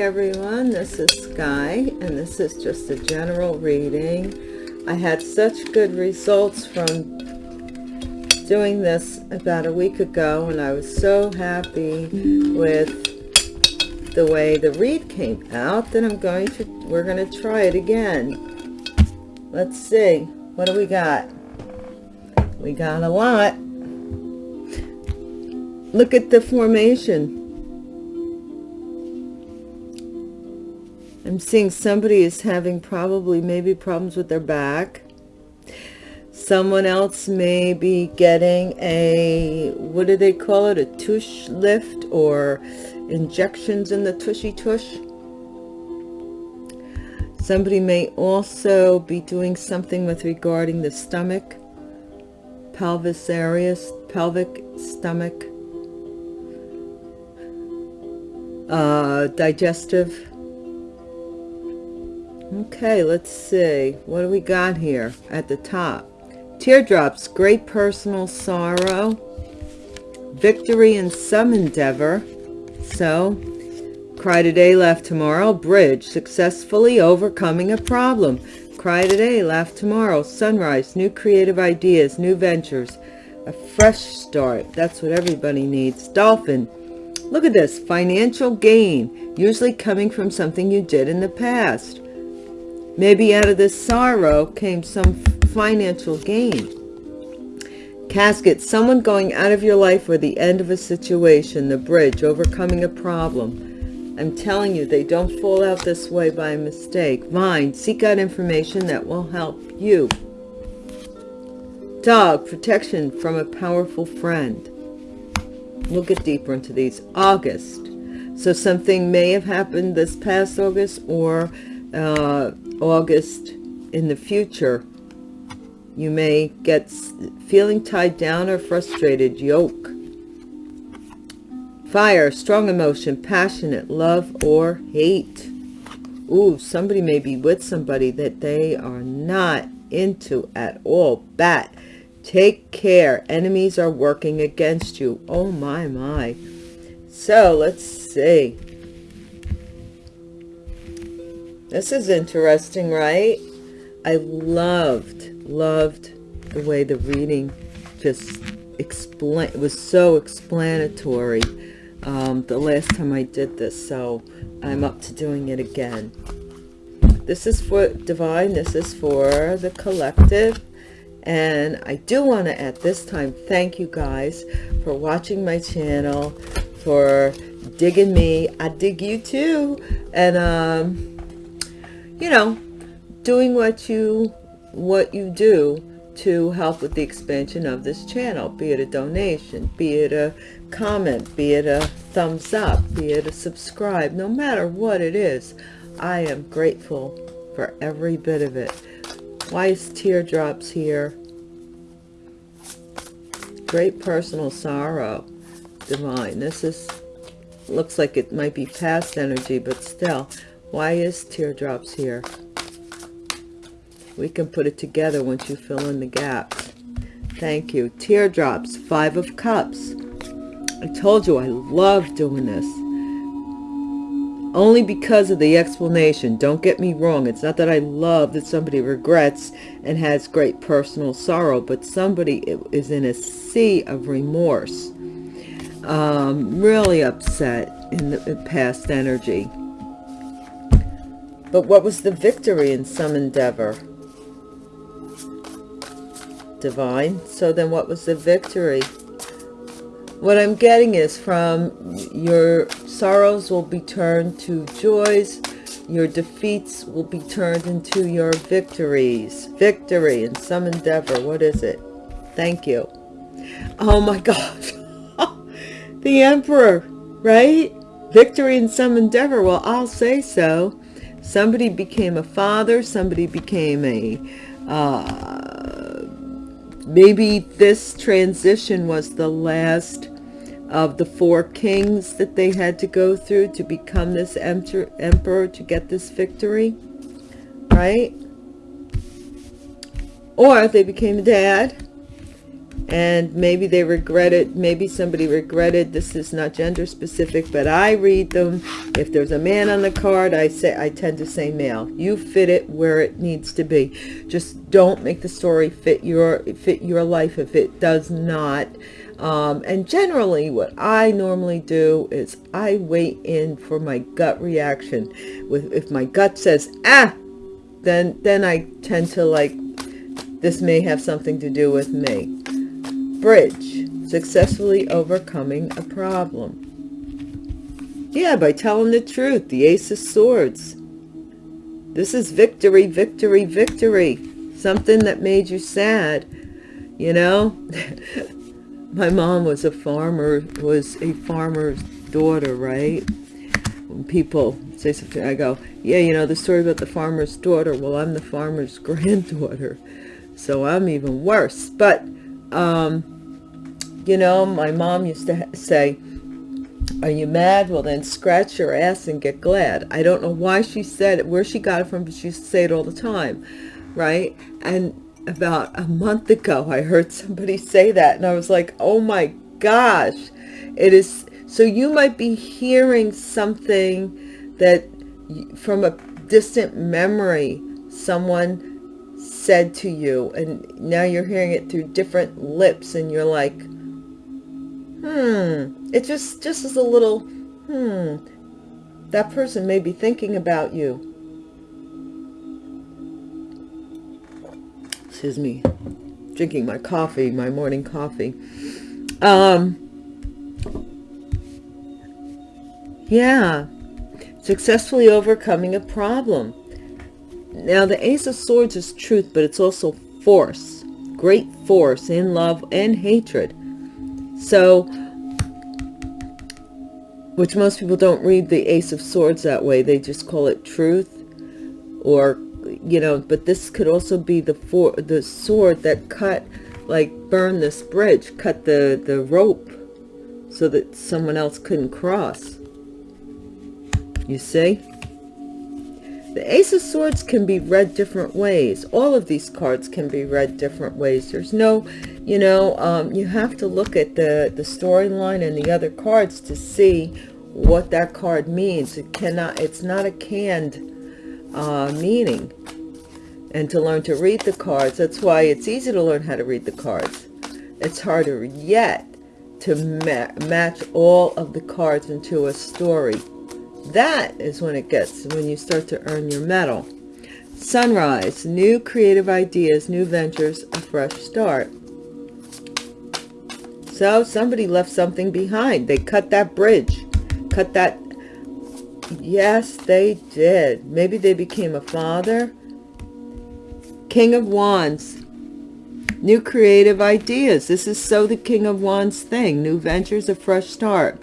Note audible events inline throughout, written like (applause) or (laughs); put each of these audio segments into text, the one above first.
everyone, this is Sky, and this is just a general reading. I had such good results from doing this about a week ago, and I was so happy with the way the read came out that I'm going to, we're going to try it again. Let's see, what do we got? We got a lot. Look at the formation. I'm seeing somebody is having probably maybe problems with their back. Someone else may be getting a, what do they call it? A tush lift or injections in the tushy tush. Somebody may also be doing something with regarding the stomach, pelvis areas, pelvic, stomach, uh, digestive Okay, let's see. What do we got here at the top? Teardrops, great personal sorrow. Victory in some endeavor. So, cry today, laugh tomorrow. Bridge, successfully overcoming a problem. Cry today, laugh tomorrow. Sunrise, new creative ideas, new ventures. A fresh start. That's what everybody needs. Dolphin, look at this. Financial gain, usually coming from something you did in the past Maybe out of this sorrow came some financial gain. Casket, someone going out of your life or the end of a situation, the bridge, overcoming a problem. I'm telling you, they don't fall out this way by mistake. Vine, seek out information that will help you. Dog, protection from a powerful friend. We'll get deeper into these. August. So something may have happened this past August or uh, August in the future, you may get feeling tied down or frustrated, yoke. Fire, strong emotion, passionate, love or hate. Ooh, somebody may be with somebody that they are not into at all. Bat, take care. Enemies are working against you. Oh my, my. So let's see. This is interesting, right? I loved, loved the way the reading just explain it was so explanatory um, the last time I did this, so I'm up to doing it again. This is for Divine, this is for the collective, and I do want to at this time thank you guys for watching my channel, for digging me. I dig you too, and um, you know, doing what you, what you do to help with the expansion of this channel, be it a donation, be it a comment, be it a thumbs up, be it a subscribe, no matter what it is, I am grateful for every bit of it. Why is teardrops here? Great personal sorrow, divine. This is, looks like it might be past energy, but still, why is teardrops here? We can put it together once you fill in the gaps. Thank you. Teardrops, Five of Cups. I told you I love doing this. Only because of the explanation. Don't get me wrong. It's not that I love that somebody regrets and has great personal sorrow, but somebody is in a sea of remorse. Um, really upset in the past energy. But what was the victory in some endeavor? Divine. So then what was the victory? What I'm getting is from your sorrows will be turned to joys. Your defeats will be turned into your victories. Victory in some endeavor. What is it? Thank you. Oh my (laughs) God. the Emperor, right? Victory in some endeavor. Well, I'll say so somebody became a father somebody became a uh, maybe this transition was the last of the four kings that they had to go through to become this emperor to get this victory right? Or they became a dad and maybe they regret it. Maybe somebody regretted this is not gender specific but i read them. If there's a man on the card i say i tend to say male. You fit it where it needs to be. Just don't make the story fit your fit your life if it does not. Um, and generally what i normally do is i wait in for my gut reaction. With if my gut says ah then then i tend to like this may have something to do with me Bridge, successfully overcoming a problem. Yeah, by telling the truth, the Ace of Swords. This is victory, victory, victory. Something that made you sad, you know? (laughs) My mom was a farmer, was a farmer's daughter, right? When people say something, I go, yeah, you know, the story about the farmer's daughter. Well, I'm the farmer's (laughs) granddaughter, so I'm even worse. But um, you know, my mom used to say, are you mad? Well, then scratch your ass and get glad. I don't know why she said it, where she got it from, but she used to say it all the time, right? And about a month ago, I heard somebody say that, and I was like, oh my gosh, it is. So you might be hearing something that from a distant memory, someone said to you and now you're hearing it through different lips and you're like hmm it just just as a little hmm that person may be thinking about you. Excuse me drinking my coffee my morning coffee. Um yeah successfully overcoming a problem now, the Ace of Swords is truth, but it's also force. Great force in love and hatred. So, which most people don't read the Ace of Swords that way. They just call it truth or, you know, but this could also be the for the sword that cut, like burn this bridge, cut the, the rope so that someone else couldn't cross. You see? The Ace of Swords can be read different ways. All of these cards can be read different ways. There's no, you know, um, you have to look at the, the storyline and the other cards to see what that card means. It cannot, it's not a canned uh, meaning. And to learn to read the cards, that's why it's easy to learn how to read the cards. It's harder yet to ma match all of the cards into a story that is when it gets, when you start to earn your medal. Sunrise, new creative ideas, new ventures, a fresh start. So somebody left something behind. They cut that bridge, cut that. Yes, they did. Maybe they became a father. King of Wands, new creative ideas. This is so the King of Wands thing. New ventures, a fresh start.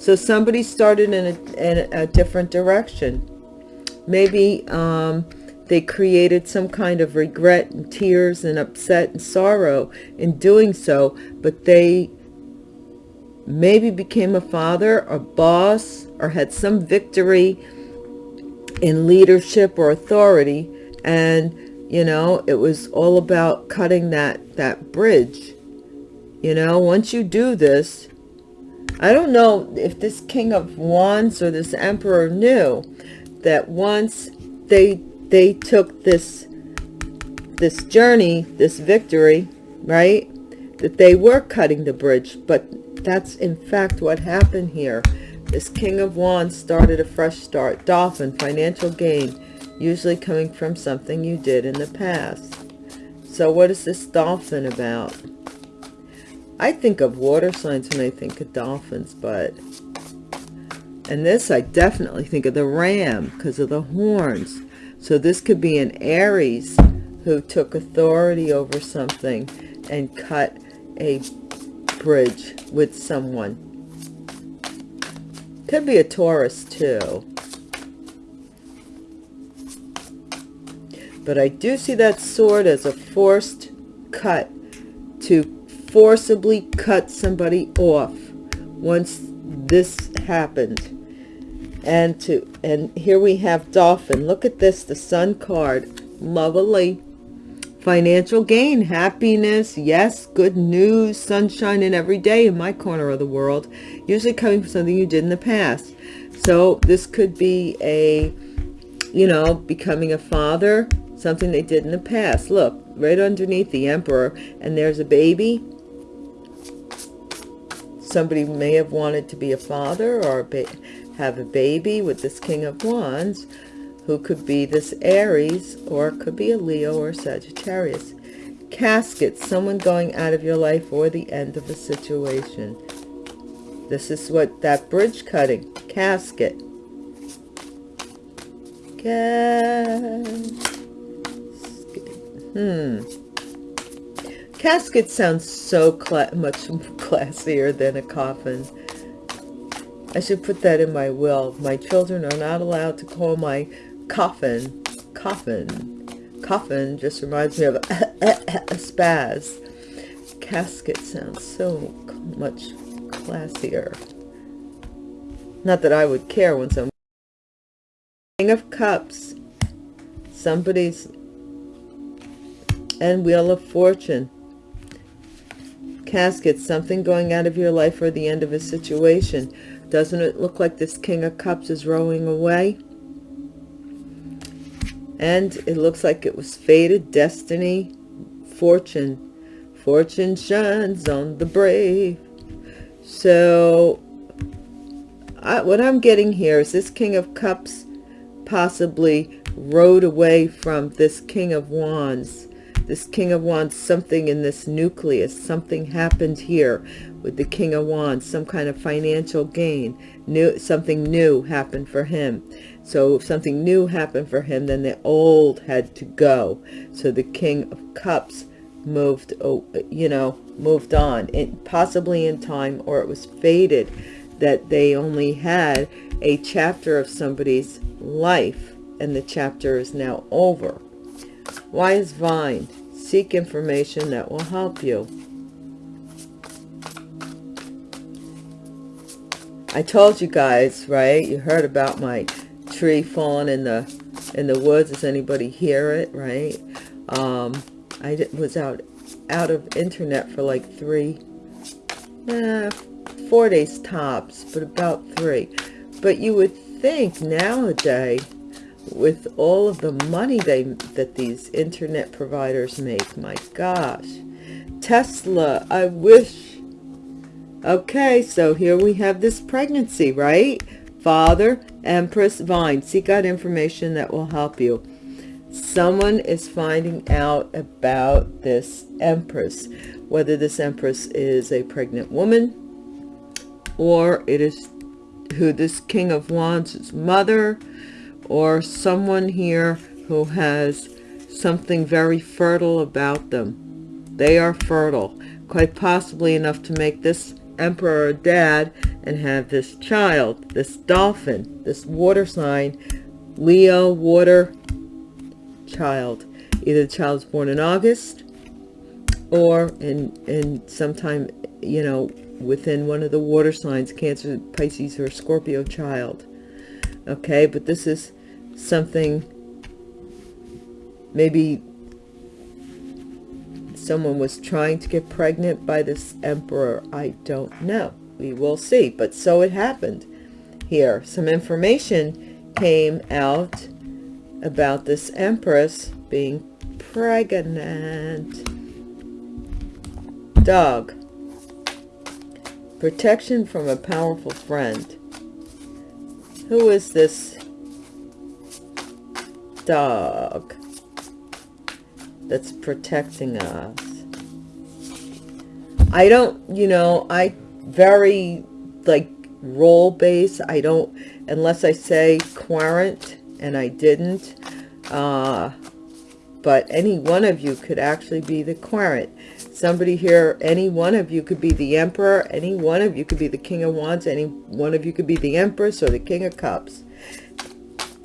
So somebody started in a, in a different direction. Maybe um, they created some kind of regret and tears and upset and sorrow in doing so, but they maybe became a father, a boss, or had some victory in leadership or authority. And, you know, it was all about cutting that, that bridge. You know, once you do this, I don't know if this King of Wands or this Emperor knew that once they they took this this journey, this victory, right? That they were cutting the bridge, but that's in fact what happened here. This King of Wands started a fresh start. Dolphin, financial gain, usually coming from something you did in the past. So what is this dolphin about? I think of water signs when I think of dolphins, but... And this, I definitely think of the ram because of the horns. So this could be an Aries who took authority over something and cut a bridge with someone. Could be a Taurus too. But I do see that sword as a forced cut to forcibly cut somebody off once this happened and to and here we have dolphin look at this the sun card lovely financial gain, happiness, yes, good news, sunshine in every day in my corner of the world, usually coming from something you did in the past. So this could be a, you know, becoming a father, something they did in the past. Look, right underneath the emperor, and there's a baby. Somebody may have wanted to be a father or have a baby with this king of wands who could be this Aries or could be a Leo or Sagittarius. Casket, someone going out of your life or the end of a situation. This is what that bridge cutting, casket. Casket. Hmm. Casket sounds so cla much classier than a coffin. I should put that in my will. My children are not allowed to call my coffin, coffin, coffin just reminds me of a, spaz. Casket sounds so much classier. Not that I would care when some King of Cups, somebody's, and Wheel of Fortune. Casket, something going out of your life or the end of a situation. Doesn't it look like this King of Cups is rowing away? and it looks like it was fated destiny fortune fortune shines on the brave so I, what i'm getting here is this king of cups possibly rode away from this king of wands this king of wands something in this nucleus something happened here with the king of wands some kind of financial gain new something new happened for him so if something new happened for him, then the old had to go. So the King of Cups moved, oh, you know, moved on, possibly in time, or it was fated that they only had a chapter of somebody's life, and the chapter is now over. Why is Vine, seek information that will help you. I told you guys, right? You heard about my tree falling in the in the woods does anybody hear it right um i was out out of internet for like three eh, four days tops but about three but you would think nowadays with all of the money they that these internet providers make my gosh. Tesla i wish. Okay so here we have this pregnancy right? Father Empress Vine, seek out information that will help you. Someone is finding out about this Empress, whether this Empress is a pregnant woman or it is who this King of Wands' is mother or someone here who has something very fertile about them. They are fertile, quite possibly enough to make this emperor dad and have this child, this dolphin, this water sign, Leo water child. Either the child is born in August or in, in sometime, you know, within one of the water signs, Cancer, Pisces, or Scorpio child. Okay, but this is something maybe someone was trying to get pregnant by this emperor. I don't know. We will see but so it happened. Here some information came out about this empress being pregnant. Dog. Protection from a powerful friend. Who is this dog that's protecting us. I don't, you know, I very like role base. i don't unless i say querent and i didn't uh but any one of you could actually be the querent somebody here any one of you could be the emperor any one of you could be the king of wands any one of you could be the empress or the king of cups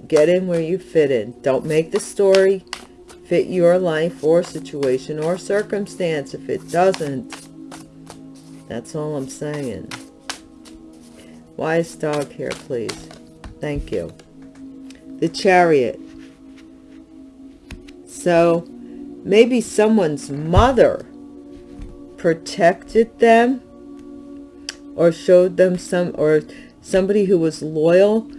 get in where you fit in don't make the story fit your life or situation or circumstance if it doesn't that's all I'm saying. Wise dog here, please. Thank you. The chariot. So, maybe someone's mother protected them or showed them some or somebody who was loyal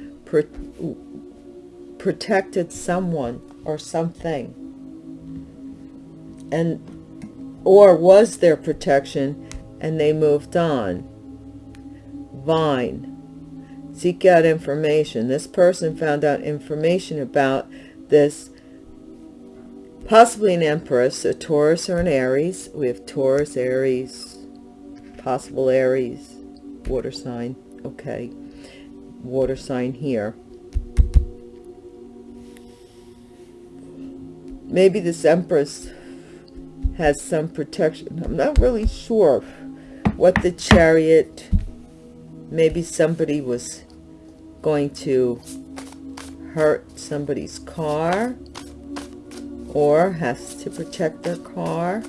protected someone or something. And or was their protection and they moved on? Vine. Seek out information. This person found out information about this possibly an empress a taurus or an aries. We have taurus aries possible aries water sign. Okay. Water sign here maybe this empress has some protection. I'm not really sure what the chariot maybe somebody was going to hurt somebody's car or has to protect their car.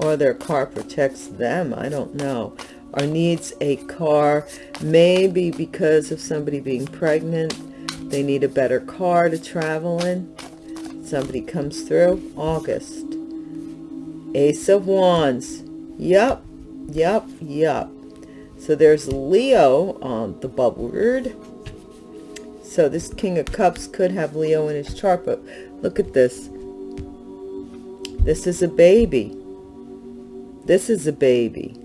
Or their car protects them i don't know or needs a car maybe because of somebody being pregnant they need a better car to travel in. Somebody comes through august. Ace of wands. Yep yep yep so there's leo on the bubble word so this king of cups could have leo in his chart but look at this. This is a baby. This is a baby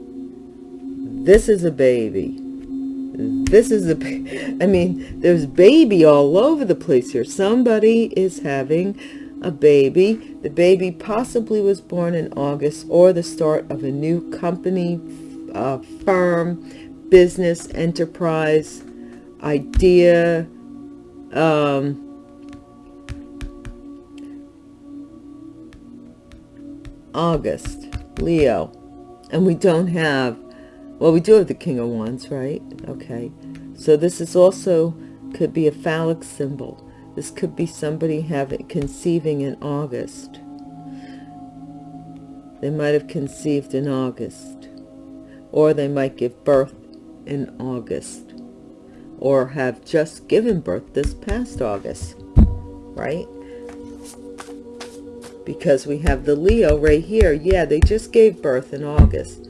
this is a baby. This is a i mean there's baby all over the place here. Somebody is having a baby. The baby possibly was born in august or the start of a new company uh, firm business enterprise idea um, august leo. And we don't have well, we do have the King of Wands, right? Okay. So this is also, could be a phallic symbol. This could be somebody having conceiving in August. They might have conceived in August. Or they might give birth in August. Or have just given birth this past August. Right? Because we have the Leo right here. Yeah, they just gave birth in August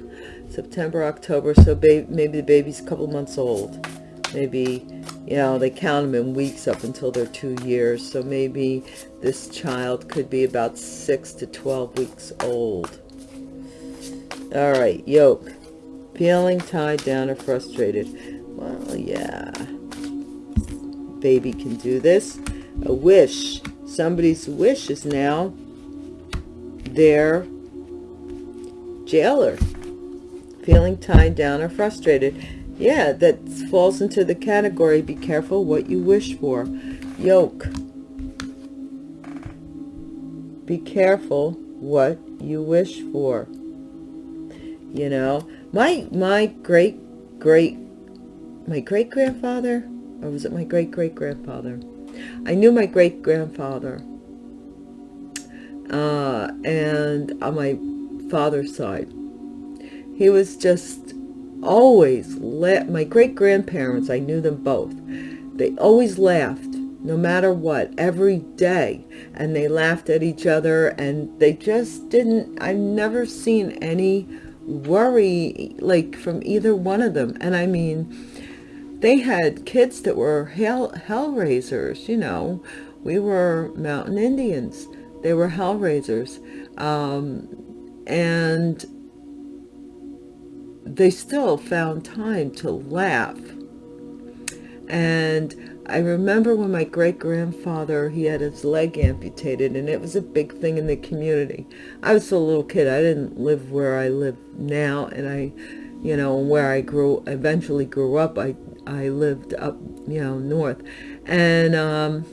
September, October, so maybe the baby's a couple months old. Maybe, you know, they count them in weeks up until they're two years. So maybe this child could be about 6 to 12 weeks old. All right, yoke. Feeling tied down or frustrated. Well, yeah. Baby can do this. A wish. Somebody's wish is now their jailer feeling tied down or frustrated. Yeah that falls into the category be careful what you wish for. Yoke. Be careful what you wish for. You know my my great great my great grandfather or was it my great great grandfather I knew my great grandfather uh, and on my father's side he was just always let my great grandparents i knew them both they always laughed no matter what every day. And they laughed at each other and they just didn't i've never seen any worry like from either one of them. And i mean they had kids that were hell hellraisers you know. We were mountain indians. They were hellraisers. Um, and they still found time to laugh. And I remember when my great-grandfather, he had his leg amputated, and it was a big thing in the community. I was a little kid. I didn't live where I live now, and I, you know, where I grew, eventually grew up, I, I lived up, you know, north. And, um,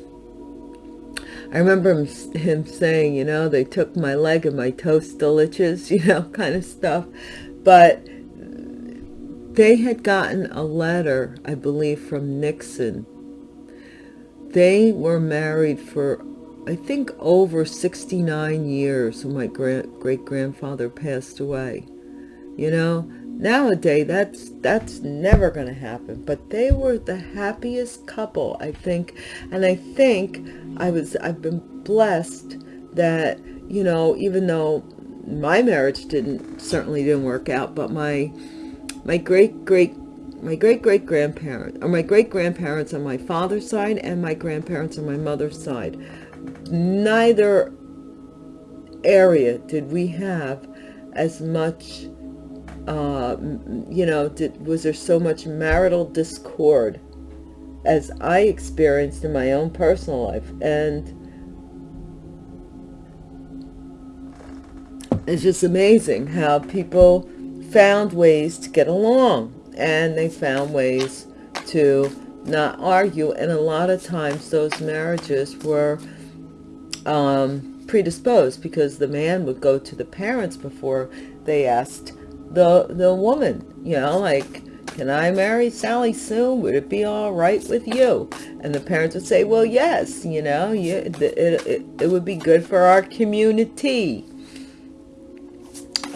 I remember him, him saying, you know, they took my leg and my toe still itches, (laughs) you know, kind of stuff. But they had gotten a letter, I believe, from Nixon. They were married for, I think, over 69 years when my great-grandfather passed away. You know, nowadays that's that's never going to happen but they were the happiest couple i think and i think i was i've been blessed that you know even though my marriage didn't certainly didn't work out but my my great great my great great grandparents or my great grandparents on my father's side and my grandparents on my mother's side neither area did we have as much uh, you know, did, was there so much marital discord as I experienced in my own personal life. And it's just amazing how people found ways to get along and they found ways to not argue. And a lot of times those marriages were um, predisposed because the man would go to the parents before they asked the the woman you know like can I marry Sally soon? Would it be all right with you? And the parents would say, well, yes, you know, you, it, it, it would be good for our community.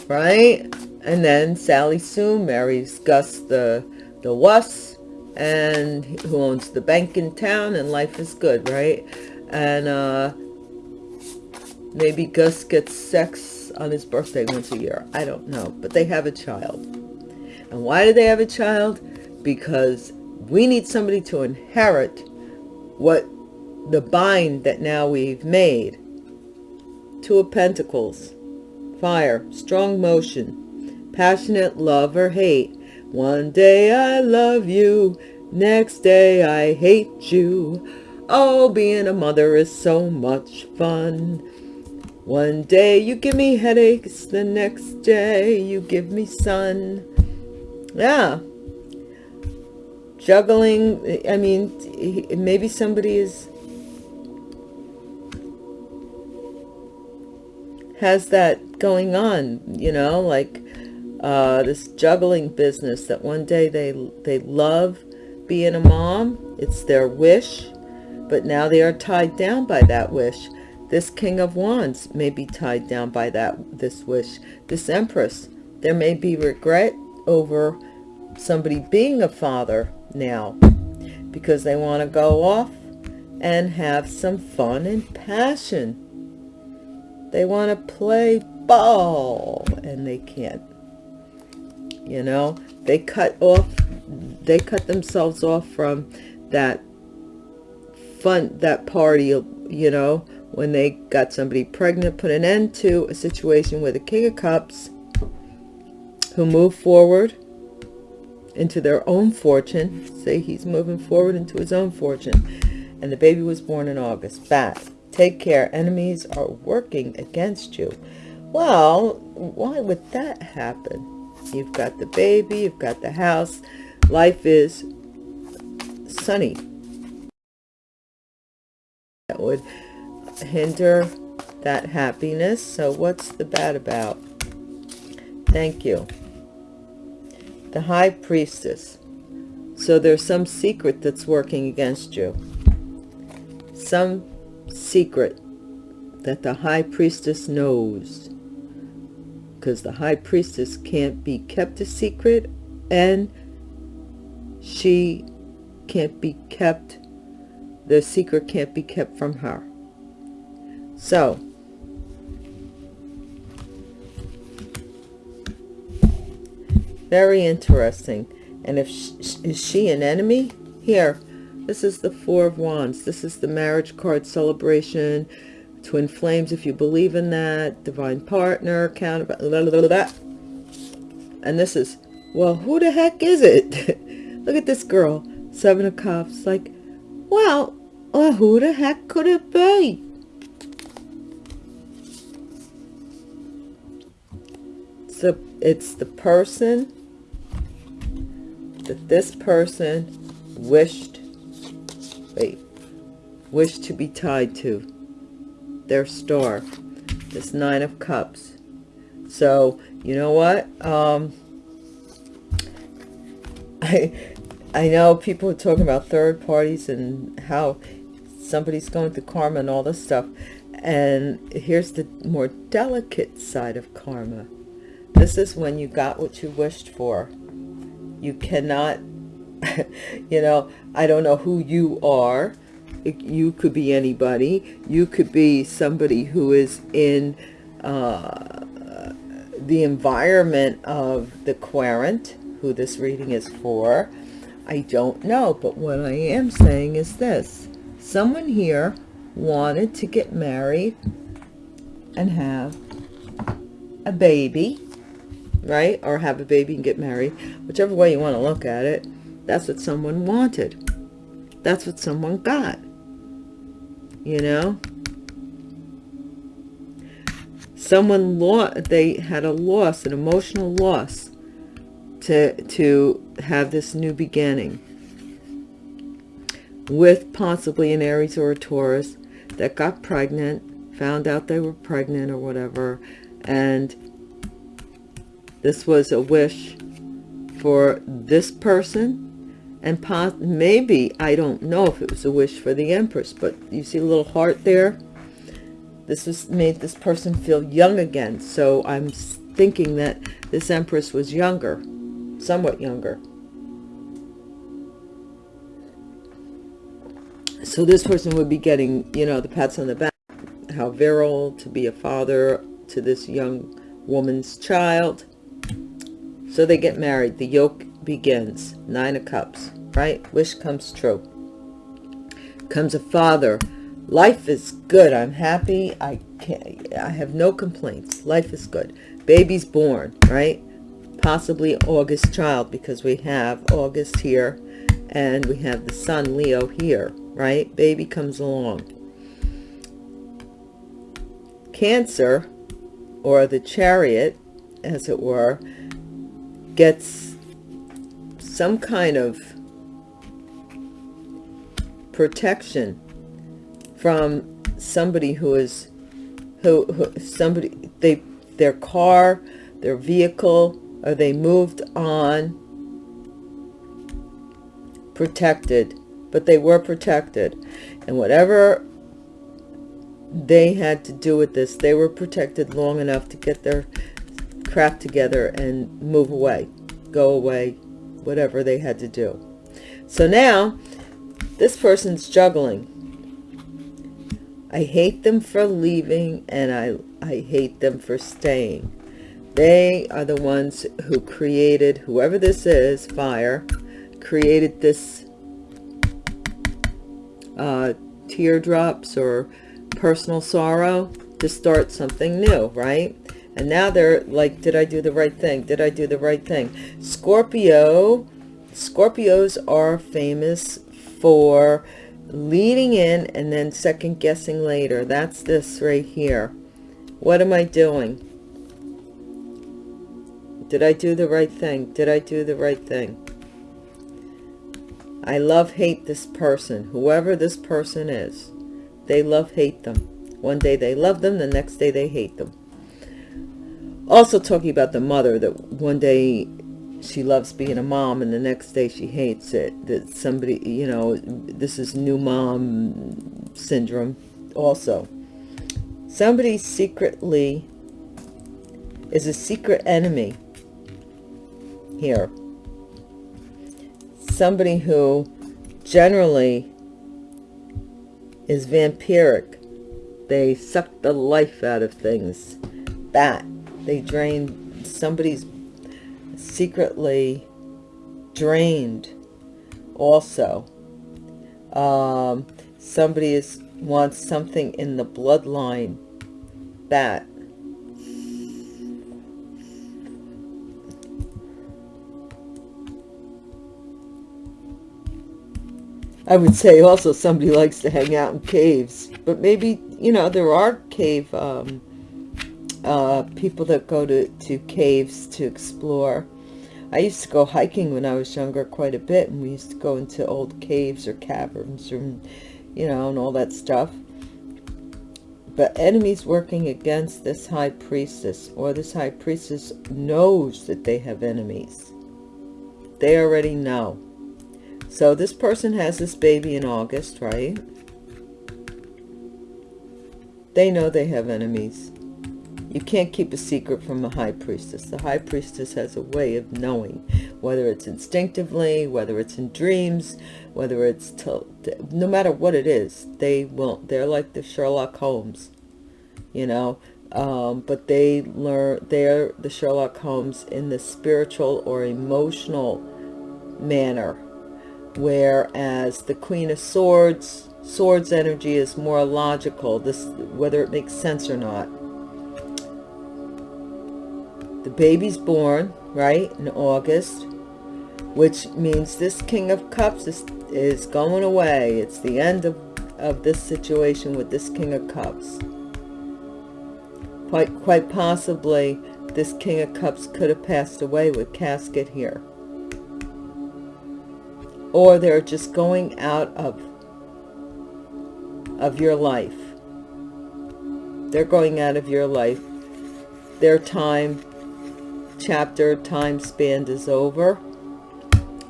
Right? And then Sally soon marries Gus the, the wuss, and who owns the bank in town, and life is good, right? And uh, maybe Gus gets sex on his birthday once a year. I don't know, but they have a child. And why do they have a child? Because we need somebody to inherit what the bind that now we've made. Two of Pentacles, fire, strong motion, passionate love or hate. One day I love you, next day I hate you. Oh, being a mother is so much fun. One day you give me headaches, the next day you give me sun. Yeah. Juggling, I mean, maybe somebody is has that going on, you know, like uh, this juggling business that one day they they love being a mom, it's their wish, but now they are tied down by that wish this King of Wands may be tied down by that this wish. This Empress, there may be regret over somebody being a father now because they want to go off and have some fun and passion. They want to play ball and they can't. You know, they cut off, they cut themselves off from that fun, that party, you know, when they got somebody pregnant, put an end to a situation where the King of Cups, who moved forward into their own fortune, say he's moving forward into his own fortune, and the baby was born in August. Bad. Take care. Enemies are working against you. Well, why would that happen? You've got the baby, you've got the house. Life is sunny. That would hinder that happiness. So what's the bad about? Thank you. The High Priestess. So there's some secret that's working against you. Some secret that the High Priestess knows. Because the High Priestess can't be kept a secret and she can't be kept, the secret can't be kept from her. So, very interesting. And if she, is she an enemy? Here, this is the Four of Wands. This is the marriage card celebration. Twin flames, if you believe in that. Divine partner, blah, blah, blah, blah. And this is, well, who the heck is it? (laughs) Look at this girl. Seven of Cups. Like, well, well, who the heck could it be? so it's the person that this person wished wait wished to be tied to their star this nine of cups so you know what um (laughs) i i know people are talking about third parties and how somebody's going through karma and all this stuff and here's the more delicate side of karma this is when you got what you wished for. You cannot, (laughs) you know, I don't know who you are. You could be anybody. You could be somebody who is in uh, the environment of the querent, who this reading is for. I don't know, but what I am saying is this. Someone here wanted to get married and have a baby, right? Or have a baby and get married. Whichever way you want to look at it, that's what someone wanted. That's what someone got. You know? Someone lost, they had a loss, an emotional loss to, to have this new beginning with possibly an Aries or a Taurus that got pregnant, found out they were pregnant or whatever, and this was a wish for this person and maybe I don't know if it was a wish for the Empress but you see a little heart there this was made this person feel young again so I'm thinking that this Empress was younger somewhat younger so this person would be getting you know the pats on the back how virile to be a father to this young woman's child. So they get married. The yoke begins. Nine of Cups, right? Wish comes true. Comes a father. Life is good. I'm happy. I can't, I have no complaints. Life is good. Baby's born, right? Possibly August child because we have August here and we have the sun Leo here, right? Baby comes along. Cancer or the chariot, as it were, gets some kind of protection from somebody who is who, who somebody they their car their vehicle or they moved on protected but they were protected and whatever they had to do with this. They were protected long enough to get their crap together and move away, go away, whatever they had to do. So now this person's juggling. I hate them for leaving and I, I hate them for staying. They are the ones who created, whoever this is, fire, created this uh, teardrops or personal sorrow to start something new, right? And now they're like, did I do the right thing? Did I do the right thing? Scorpio, Scorpios are famous for leading in and then second guessing later. That's this right here. What am I doing? Did I do the right thing? Did I do the right thing? I love hate this person, whoever this person is. They love hate them. One day they love them, the next day they hate them. Also talking about the mother, that one day she loves being a mom and the next day she hates it. That somebody, you know, this is new mom syndrome also. Somebody secretly is a secret enemy here. Somebody who generally is vampiric. They suck the life out of things. That. They drain, somebody's secretly drained also. Um, somebody is, wants something in the bloodline. That. I would say also somebody likes to hang out in caves, but maybe, you know, there are cave um, uh, people that go to, to caves to explore. I used to go hiking when I was younger quite a bit, and we used to go into old caves or caverns or, you know, and all that stuff. But enemies working against this high priestess, or this high priestess knows that they have enemies. They already know. So this person has this baby in August, right? They know they have enemies. You can't keep a secret from a high priestess. The high priestess has a way of knowing, whether it's instinctively, whether it's in dreams, whether it's, no matter what it is, they will, they're like the Sherlock Holmes, you know, um, but they learn, they're the Sherlock Holmes in the spiritual or emotional manner, whereas the Queen of Swords, Swords energy is more logical, this whether it makes sense or not. The baby's born, right, in August, which means this King of Cups is, is going away. It's the end of, of this situation with this King of Cups. Quite, quite possibly, this King of Cups could have passed away with casket here. Or they're just going out of, of your life. They're going out of your life. Their time chapter time span is over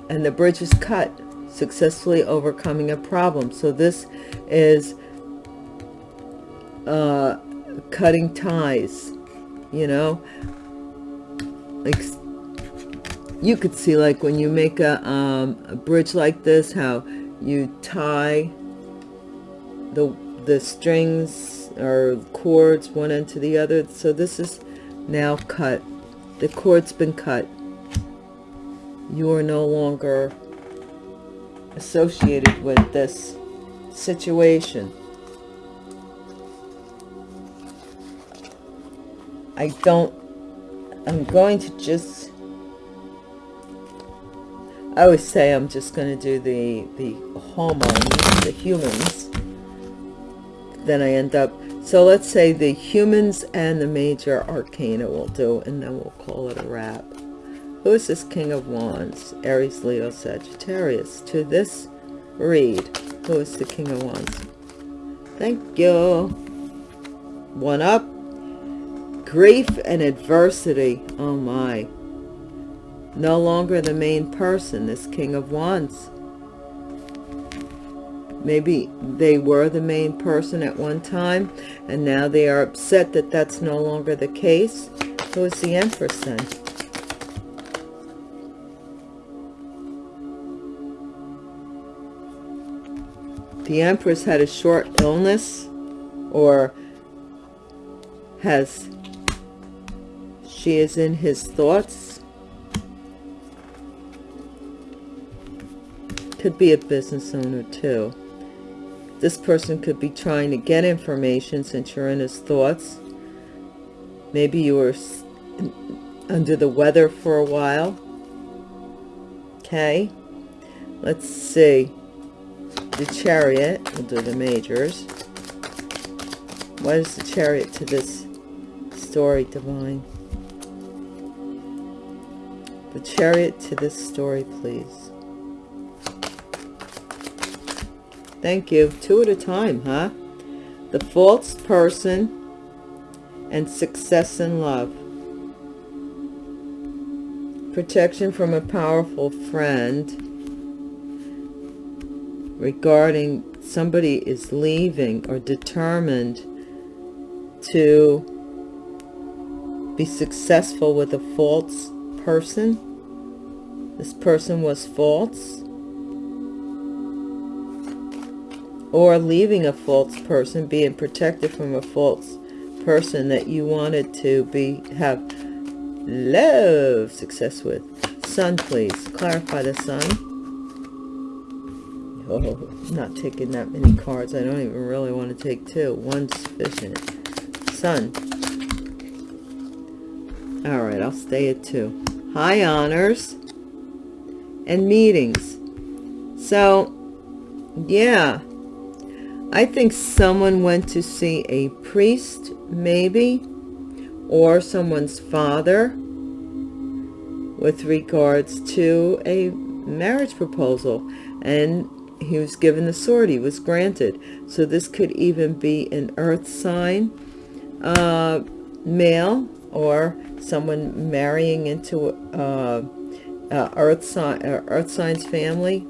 and the bridge is cut successfully overcoming a problem. So this is uh cutting ties you know? Like you could see like when you make a, um, a bridge like this how you tie the the strings or cords one end to the other. So this is now cut the cord's been cut. You are no longer associated with this situation. I don't, I'm going to just, I always say I'm just going to do the, the hormones, the humans. Then I end up so let's say the humans and the major arcana will do, and then we'll call it a wrap. Who is this King of Wands? Aries, Leo, Sagittarius. To this read, who is the King of Wands? Thank you. One up. Grief and adversity. Oh my. No longer the main person, this King of Wands. Maybe they were the main person at one time, and now they are upset that that's no longer the case. Who is the Empress then? The Empress had a short illness, or has, she is in his thoughts. Could be a business owner too. This person could be trying to get information since you're in his thoughts. Maybe you were under the weather for a while. Okay. Let's see. The chariot. We'll do the majors. What is the chariot to this story, Divine? The chariot to this story, please. Thank you. Two at a time, huh? The false person and success in love. Protection from a powerful friend regarding somebody is leaving or determined to be successful with a false person. This person was false or leaving a false person, being protected from a false person that you wanted to be have love success with. Sun, please. Clarify the sun. Oh, not taking that many cards. I don't even really want to take two. One's sufficient. Sun. All right, I'll stay at two. High honors and meetings. So, yeah, I think someone went to see a priest, maybe, or someone's father with regards to a marriage proposal. And he was given the sword. He was granted. So this could even be an earth sign, uh, male, or someone marrying into uh, uh, earth, sign, earth signs family.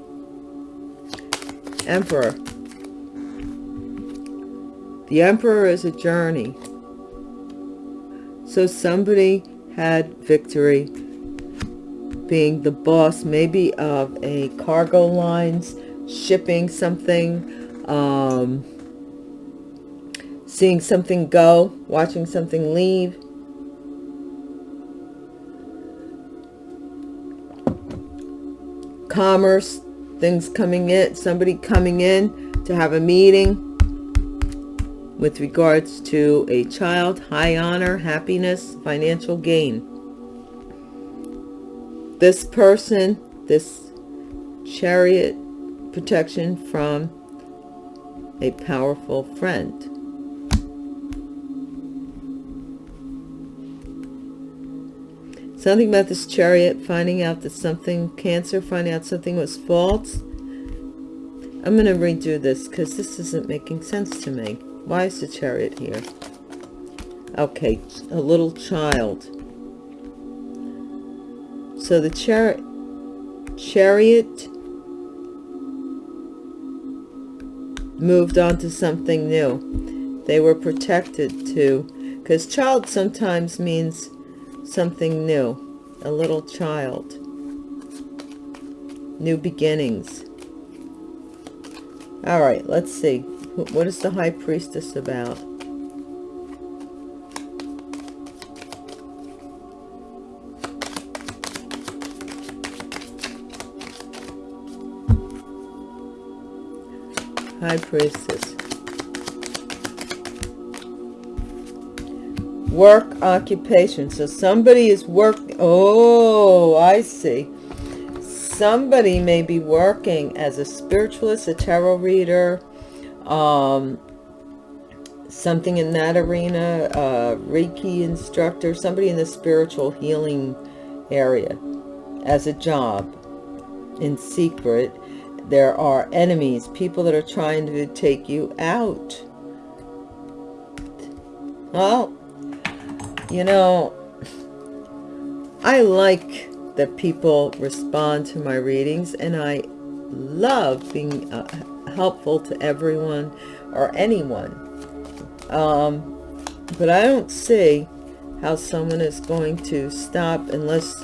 Emperor the Emperor is a journey. So somebody had victory being the boss maybe of a cargo lines, shipping something, um, seeing something go, watching something leave. Commerce, things coming in, somebody coming in to have a meeting with regards to a child, high honor, happiness, financial gain. This person, this chariot protection from a powerful friend. Something about this chariot, finding out that something, Cancer, finding out something was false. I'm going to redo this because this isn't making sense to me. Why is the chariot here? Okay, a little child. So the char chariot moved on to something new. They were protected too, because child sometimes means something new, a little child, new beginnings. All right, let's see. What is the High Priestess about? High Priestess. Work occupation. So somebody is work. Oh, I see. Somebody may be working as a spiritualist, a tarot reader, um, something in that arena, a Reiki instructor, somebody in the spiritual healing area as a job in secret there are enemies, people that are trying to take you out. Well, you know, I like that people respond to my readings and I love being uh, helpful to everyone or anyone. Um, but I don't see how someone is going to stop unless,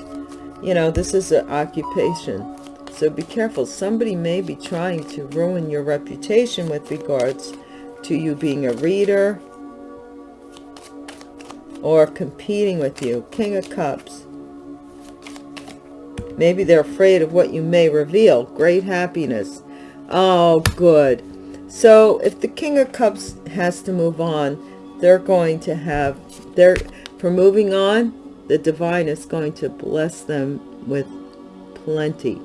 you know, this is an occupation so be careful. Somebody may be trying to ruin your reputation with regards to you being a reader or competing with you. King of Cups. Maybe they're afraid of what you may reveal. Great happiness. Oh, good. So if the King of Cups has to move on, they're going to have, they're, for moving on, the divine is going to bless them with plenty.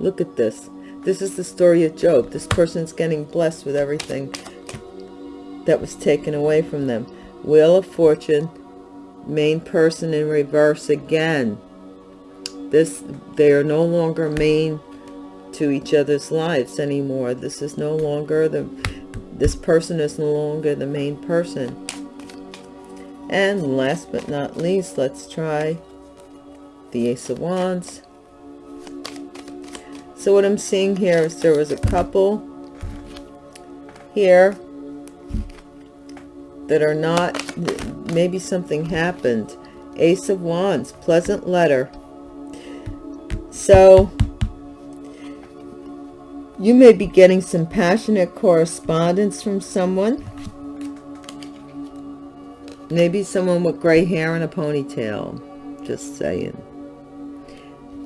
Look at this. This is the story of Job. This person's getting blessed with everything that was taken away from them. Wheel of Fortune, main person in reverse again. This, they are no longer main to each other's lives anymore. This is no longer the, this person is no longer the main person. And last but not least, let's try the Ace of Wands. So what I'm seeing here is there was a couple here that are not, maybe something happened. Ace of Wands, pleasant letter. So you may be getting some passionate correspondence from someone. Maybe someone with gray hair and a ponytail. Just saying.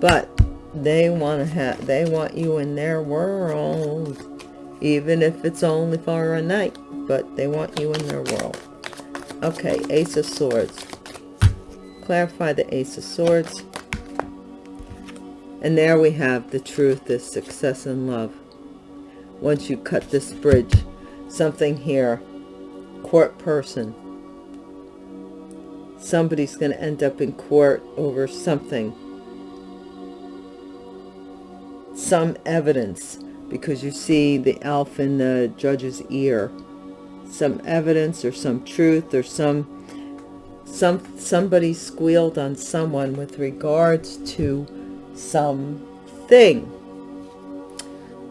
But they want to have they want you in their world even if it's only for a night but they want you in their world okay ace of swords clarify the ace of swords and there we have the truth is success and love once you cut this bridge something here court person somebody's going to end up in court over something. Some evidence because you see the elf in the judge's ear. Some evidence or some truth or some some somebody squealed on someone with regards to something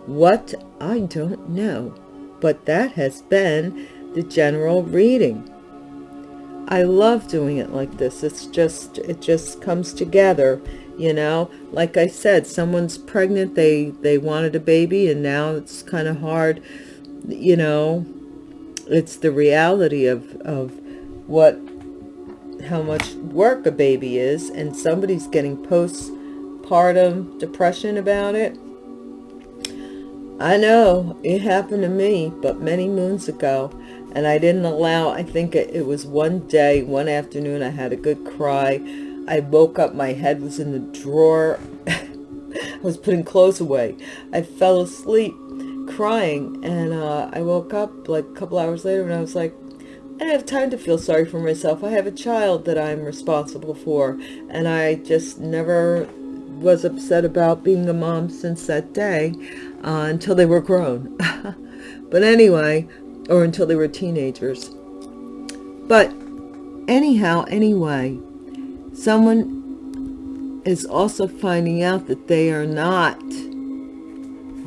what i don't know but that has been the general reading I love doing it like this. It's just, it just comes together, you know? Like I said, someone's pregnant, they, they wanted a baby and now it's kind of hard, you know? It's the reality of, of what, how much work a baby is and somebody's getting postpartum depression about it. I know it happened to me, but many moons ago and I didn't allow, I think it, was one day, one afternoon, I had a good cry. I woke up, my head was in the drawer. (laughs) I was putting clothes away. I fell asleep crying and uh, I woke up like a couple hours later and I was like, I don't have time to feel sorry for myself. I have a child that I'm responsible for and I just never was upset about being a mom since that day uh, until they were grown. (laughs) but anyway, or until they were teenagers. But anyhow, anyway, someone is also finding out that they are not.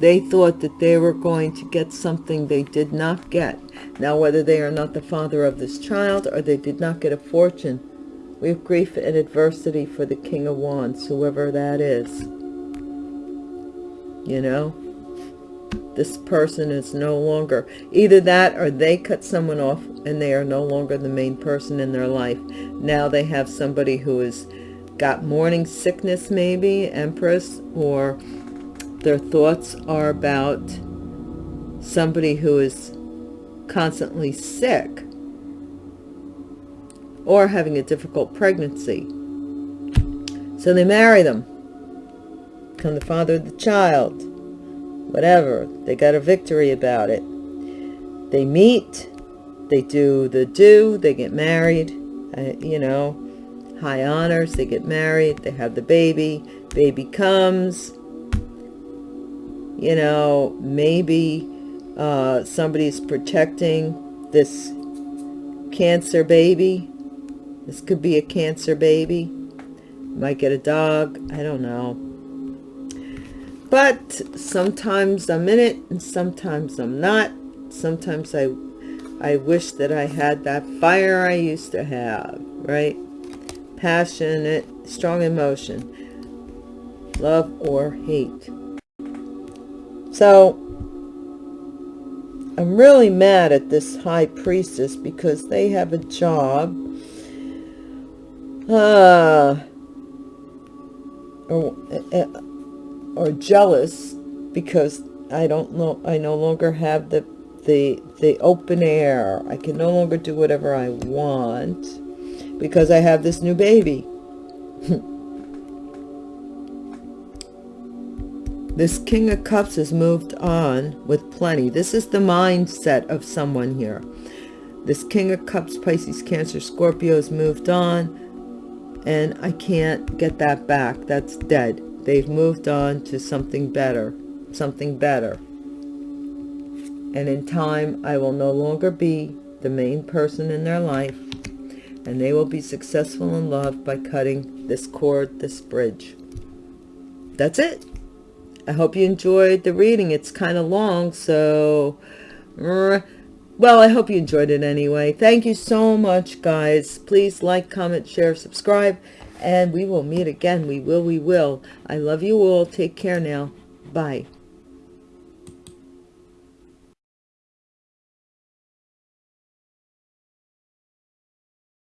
They thought that they were going to get something they did not get. Now, whether they are not the father of this child or they did not get a fortune, we have grief and adversity for the King of Wands, whoever that is. You know? This person is no longer either that or they cut someone off and they are no longer the main person in their life. Now they have somebody who has got morning sickness maybe empress or their thoughts are about somebody who is constantly sick or having a difficult pregnancy. So they marry them become the father of the child whatever. They got a victory about it. They meet, they do the do, they get married, uh, you know, high honors, they get married, they have the baby, baby comes, you know, maybe uh, somebody's protecting this cancer baby. This could be a cancer baby. Might get a dog. I don't know. But sometimes I'm in it and sometimes I'm not. Sometimes I, I wish that I had that fire I used to have, right? Passionate, strong emotion, love or hate. So I'm really mad at this high priestess because they have a job. Uh, or, uh, or jealous because I don't know, I no longer have the, the, the open air. I can no longer do whatever I want because I have this new baby. (laughs) this King of Cups has moved on with plenty. This is the mindset of someone here. This King of Cups, Pisces, Cancer, Scorpio has moved on and I can't get that back. That's dead. They've moved on to something better, something better. And in time, I will no longer be the main person in their life, and they will be successful in love by cutting this cord, this bridge. That's it. I hope you enjoyed the reading. It's kind of long, so... Well, I hope you enjoyed it anyway. Thank you so much, guys. Please like, comment, share, subscribe and we will meet again. We will, we will. I love you all. Take care now. Bye.